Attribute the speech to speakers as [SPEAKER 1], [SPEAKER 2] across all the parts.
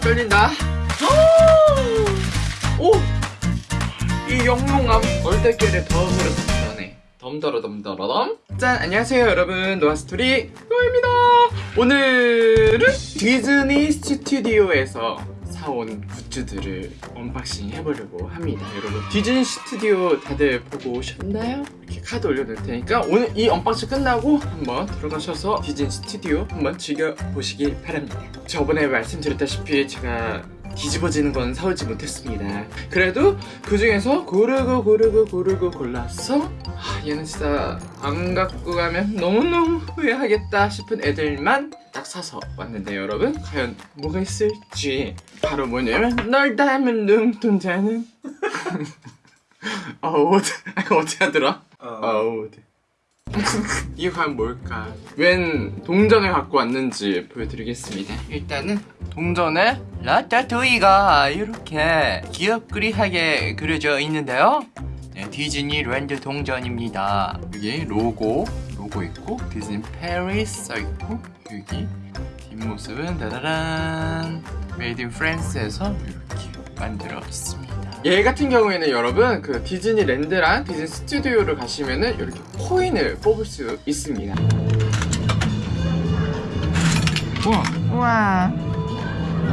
[SPEAKER 1] 떨린다. 오! 이 영롱함 얼떨결에 덤으로 덤더네. 덤더러 덤더러 덤. 짠 안녕하세요 여러분. 노아스토리 노아입니다. 오늘은 디즈니 스튜디오에서 사온 goods들을 unboxing 해보려고 합니다 여러분 디즈니 스튜디오 다들 보고 오셨나요? 이렇게 카드 올려놓을 테니까 오늘 이 unboxing 끝나고 한번 들어가셔서 디즈니 스튜디오 한번 즐겨보시길 바랍니다 저번에 말씀드렸다시피 제가 뒤집어지는 건 사오지 못했습니다. 그래도 그 중에서 고르고 고르고 고르고 골라서 아, 얘는 진짜 안 갖고 가면 너무너무 후회하겠다 싶은 애들만 딱 사서 왔는데 여러분 과연 뭐가 있을지. 바로 뭐냐면 널 닮은 눈동자는? 어우 이거 어떻게 하더라? 어우 이게 과연 뭘까? 웬 동전을 갖고 왔는지 보여드리겠습니다. 일단은 동전에 라따뚜이가 이렇게 귀엽그리하게 그려져 있는데요. 네, 디즈니 랜드 동전입니다. 여기 로고 로고 있고 Disney Paris 써있고 여기 뒷모습은 따다란. Made in France에서 이렇게 만들었습니다 얘 같은 경우에는 여러분 그 디즈니 랜드랑 디즈니 스튜디오를 가시면은 이렇게 코인을 뽑을 수 있습니다. 우와.
[SPEAKER 2] 우와.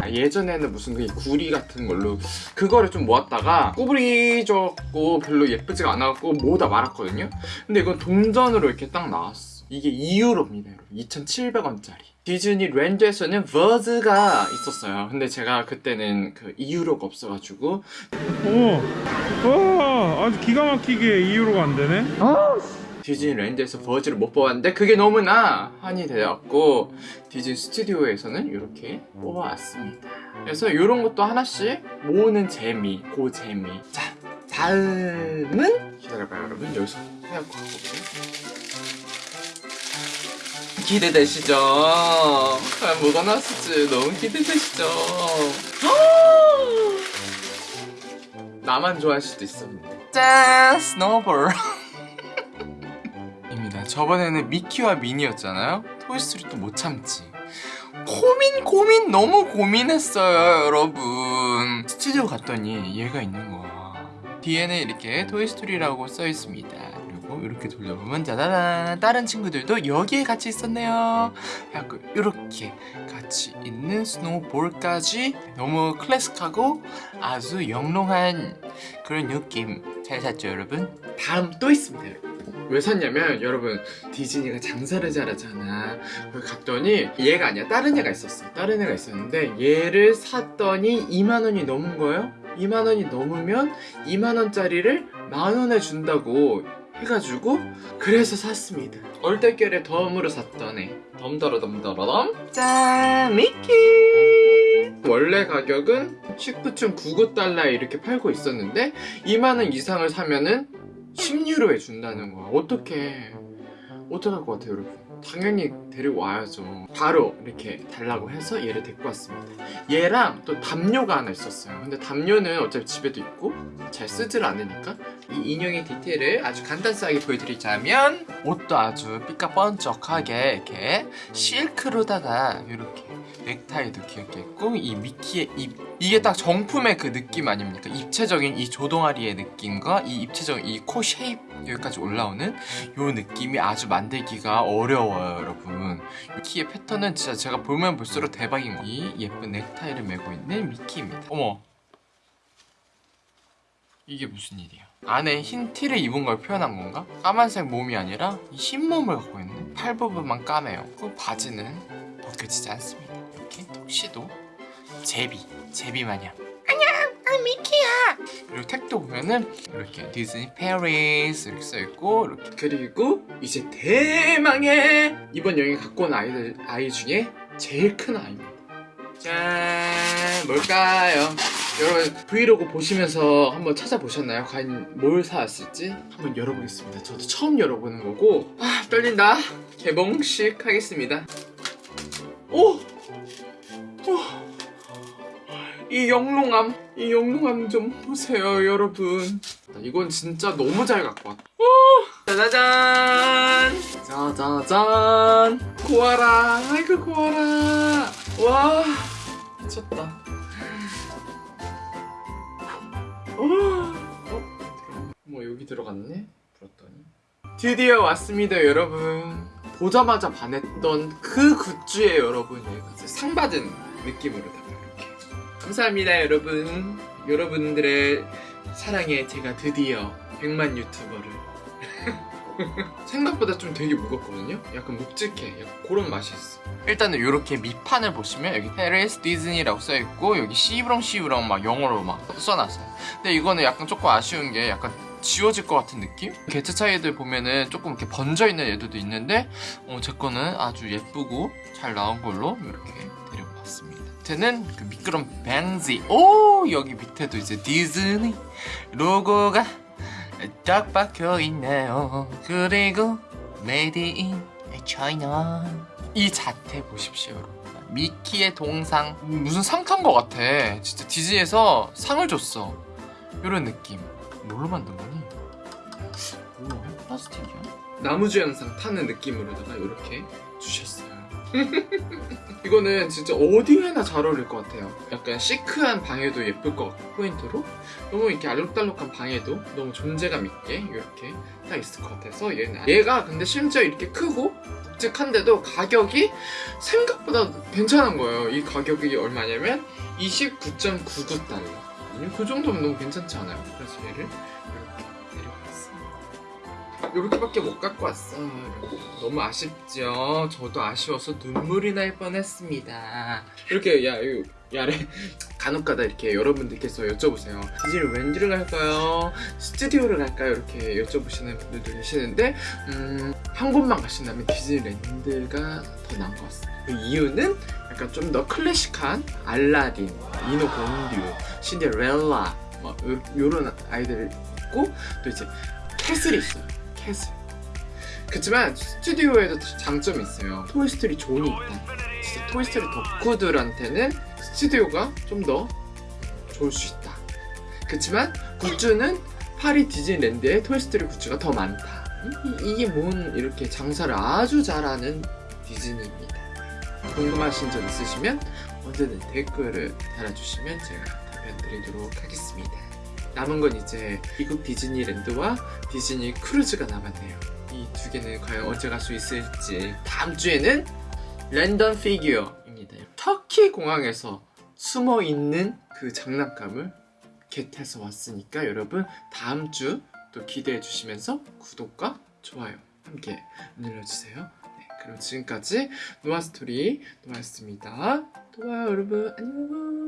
[SPEAKER 1] 아, 예전에는 무슨 그 구리 같은 걸로 그거를 좀 모았다가 꾸부리졌고 별로 예쁘지가 않았고 모으다 말았거든요. 근데 이건 동전으로 이렇게 딱 나왔어 이게 2유로입니다 2,700원짜리. 디즈니 랜드에서는 버즈가 있었어요. 근데 제가 그때는 그 2유로가 없어가지고.
[SPEAKER 3] 오, 와, 아주 기가 막히게 이유로가 안 되네.
[SPEAKER 1] 디즈니 랜드에서 버즈를 못 뽑았는데 그게 너무나 한이 되었고 디즈니 스튜디오에서는 이렇게 뽑아왔습니다. 그래서 이런 것도 하나씩 모으는 재미 그 재미. 자 다음은 기다려봐요 여러분. 여기서 해갖고 가볼게요 기대되시죠? 과연 뭐가 나왔을지 너무 기대되시죠? 나만 좋아할 수도 있어 짠! 스노볼 입니다. 저번에는 미키와 미니였잖아요. Toy Story 또 못 참지. 고민 고민 너무 고민했어요 여러분 스튜디오 갔더니 얘가 있는 거야 뒤에는 이렇게 Toy Story라고 써 있습니다 그리고 이렇게 돌려보면 짜자잔. 다른 친구들도 여기에 같이 있었네요. 하고 이렇게 같이 있는 스노우볼까지 너무 클래식하고 아주 영롱한 그런 느낌 잘 샀죠 여러분? 다음 또 있습니다. 왜 샀냐면 여러분 디즈니가 장사를 잘하잖아. 갔더니 얘가 아니야. 다른 애가 있었어. 다른 애가 있었는데 얘를 샀더니 2만원이 넘은 거예요? 2만원이 넘으면 2만원짜리를 만원에 준다고 해가지고 그래서 샀습니다. 얼떨결에 덤으로 애 덤더러 덤더러 덤 짠 미키! 원래 가격은 19.99달러에 이렇게 팔고 있었는데 2만원 이상을 사면은 10유로에 준다는 거야. 어떻게 어떡할 것 같아요 여러분 당연히 데리고 와야죠. 바로 이렇게 달라고 해서 얘를 데리고 왔습니다. 얘랑 또 담요가 하나 있었어요. 근데 담요는 어차피 집에도 있고 잘 쓰질 않으니까 이 인형의 디테일을 아주 간단하게 보여드리자면 옷도 아주 삐까뻔쩍하게 이렇게 실크로다가 이렇게 넥타이도 귀엽게 했고 이 미키의 입 이게 딱 정품의 그 느낌 아닙니까? 입체적인 이 조동아리의 느낌과 이 입체적인 이 코 쉐입 여기까지 올라오는 요 느낌이 아주 만들기가 어려워요 여러분 미키의 패턴은 진짜 제가 보면 볼수록 대박인 거. 이 예쁜 넥타이를 메고 있는 미키입니다 어머 이게 무슨 일이야 안에 흰 티를 입은 걸 표현한 건가? 까만색 몸이 아니라 이흰 몸을 갖고 있는 팔 부분만 까매요 그 바지는 벗겨지지 않습니다 시도? 제비 제비 마냥. 안녕 난 미키야. 그리고 택도 보면은 이렇게 디즈니 페리스 이렇게 써있고 이렇게 그리고 이제 대망의 이번 여행 갖고 온 아이들 아이 중에 제일 큰 아이입니다. 짠! 뭘까요? 여러분 브이로그 보시면서 한번 찾아보셨나요? 과연 뭘 사왔을지? 한번 열어보겠습니다. 저도 처음 열어보는 거고. 아 떨린다. 개봉식 하겠습니다. 오! 오! 이 영롱함 이 영롱함 좀 보세요 여러분. 이건 진짜 너무 잘 갖고 왔다 어! 짜자잔! 짜자잔! 고아라! 아이고 고아라! 와 미쳤다. 어? 어 뭐 여기 들어갔네? 불었더니. 드디어 왔습니다 여러분. 보자마자 반했던 그 굿즈에 여러분 예, 그 얘가 상 받은 느낌으로 다 감사합니다 여러분. 여러분들의 사랑에 제가 드디어 100만 유튜버를. 생각보다 좀 되게 무겁거든요? 약간 묵직해. 약간 그런 맛이 있어. 일단은 이렇게 밑판을 보시면 여기 페리스 디즈니라고 써있고 여기 시브렁 시브렁 막 영어로 막 써놨어요. 근데 이거는 약간 조금 아쉬운 게 약간 지워질 것 같은 느낌? 개체 차이들 보면은 조금 이렇게 번져있는 애들도 있는데 어, 제 거는 아주 예쁘고 잘 나온 걸로 이렇게 데리고 왔습니다 밑에는 그 미끄럼 방지. 오 여기 밑에도 이제 디즈니 로고가 딱 박혀 있네요. 그리고 Made in China 이 자태 보십시오 여러분. 미키의 동상. 무슨 상 탄 것 같아. 진짜 디즈니에서 상을 줬어. 이런 느낌. 뭘로 만든 거니? 뭐야? 플라스틱이야? 나무주 영상 타는 느낌으로다가 이렇게 주셨어요 이거는 진짜 어디에나 잘 어울릴 것 같아요. 약간 시크한 방에도 예쁠 것 같고 포인트로. 너무 이렇게 알록달록한 방에도 너무 존재감 있게 이렇게 딱 있을 것 같아서 얘는 얘가 근데 심지어 이렇게 크고 묵직한데도 가격이 생각보다 괜찮은 거예요. 이 가격이 얼마냐면 29.99달러. 그 정도면 너무 괜찮지 않아요? 그래서 얘를 이렇게 이렇게밖에 못 갖고 왔어요 너무 아쉽죠? 저도 아쉬워서 눈물이 날 뻔했습니다 이렇게 야, 이 야래 간혹가다 이렇게 여러분들께서 여쭤보세요 디즈니 웬드를 갈까요? 스튜디오를 갈까요? 이렇게 여쭤보시는 분들도 계시는데 음, 한 곳만 가신다면 디즈니랜드가 더 나은 것 같습니다 그 이유는 약간 좀 더 클래식한 알라딘, 인어공주, 신데렐라 뭐 요- 요런 아이들 있고 또 이제 castle이 있어요 castle 그렇지만 스튜디오에도 장점이 있어요. 토이스토리 존이 있다. 진짜 토이스토리 덕후들한테는 스튜디오가 좀 더 좋을 수 있다. 그렇지만 굿즈는 파리 디즈니랜드에 토이스토리 굿즈가 더 많다. 이, 이게 뭔 이렇게 장사를 아주 잘하는 디즈니입니다. 궁금하신 점 있으시면 언제든 댓글을 달아주시면 제가 답변 드리도록 하겠습니다. 남은 건 이제 미국 디즈니랜드와 디즈니 크루즈가 남았네요. 이 두 개는 과연 언제 갈 수 있을지 다음 주에는 랜덤 피규어입니다. 터키 공항에서 숨어 있는 그 장난감을 get해서 왔으니까 여러분 다음 주 또 기대해 주시면서 구독과 좋아요 함께 눌러주세요. 네, 그럼 지금까지 노아스토리 노아였습니다. 또 봐요 여러분 안녕